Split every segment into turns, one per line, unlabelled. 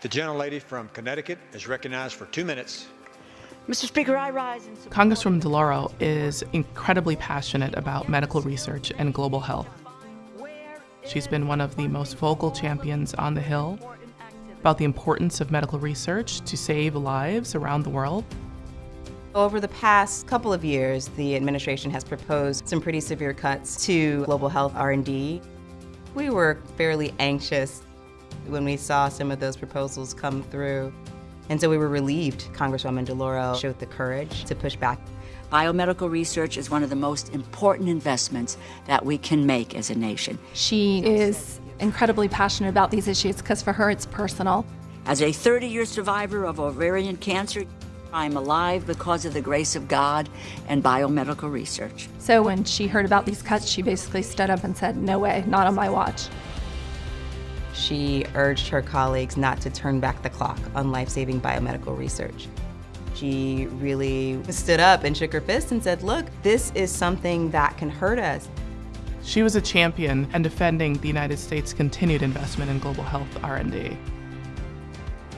The gentlelady from Connecticut is recognized for two minutes.
Mr. Speaker, I rise in support
Congresswoman DeLauro is incredibly passionate about medical research and global health. She's been one of the most vocal champions on the Hill about the importance of medical research to save lives around the world.
Over the past couple of years, the administration has proposed some pretty severe cuts to global health R&D. We were fairly anxious when we saw some of those proposals come through. And so we were relieved Congresswoman DeLauro showed the courage to push back.
biomedical research is one of the most important investments that we can make as a nation.
She is incredibly passionate about these issues because for her it's personal.
As a 30-year survivor of ovarian cancer, I'm alive because of the grace of God and biomedical research.
So when she heard about these cuts, she basically stood up and said, No way, not on my watch.
She urged her colleagues not to turn back the clock on life-saving biomedical research. She really stood up and shook her fist and said, look, this is something that can hurt us.
She was a champion in defending the United States' continued investment in global health R&D.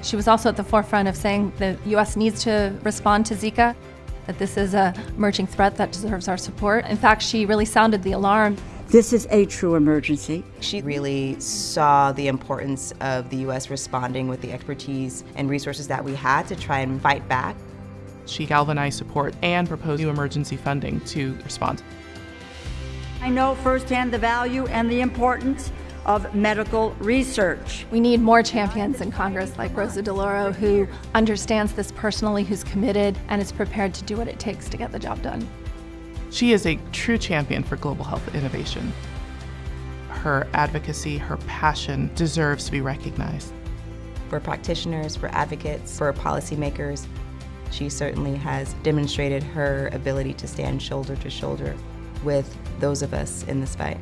She was also at the forefront of saying the U.S. needs to respond to Zika, that this is a emerging threat that deserves our support. In fact, she really sounded the alarm.
This is a true emergency.
She really saw the importance of the U.S. responding with the expertise and resources that we had to try and fight back.
She galvanized support and proposed new emergency funding to respond.
I know firsthand the value and the importance of medical research.
We need more champions in Congress like Rosa DeLauro who understands this personally, who's committed, and is prepared to do what it takes to get the job done.
She is a true champion for global health innovation. Her advocacy, her passion deserves to be recognized.
For practitioners, for advocates, for policymakers, she certainly has demonstrated her ability to stand shoulder to shoulder with those of us in this fight.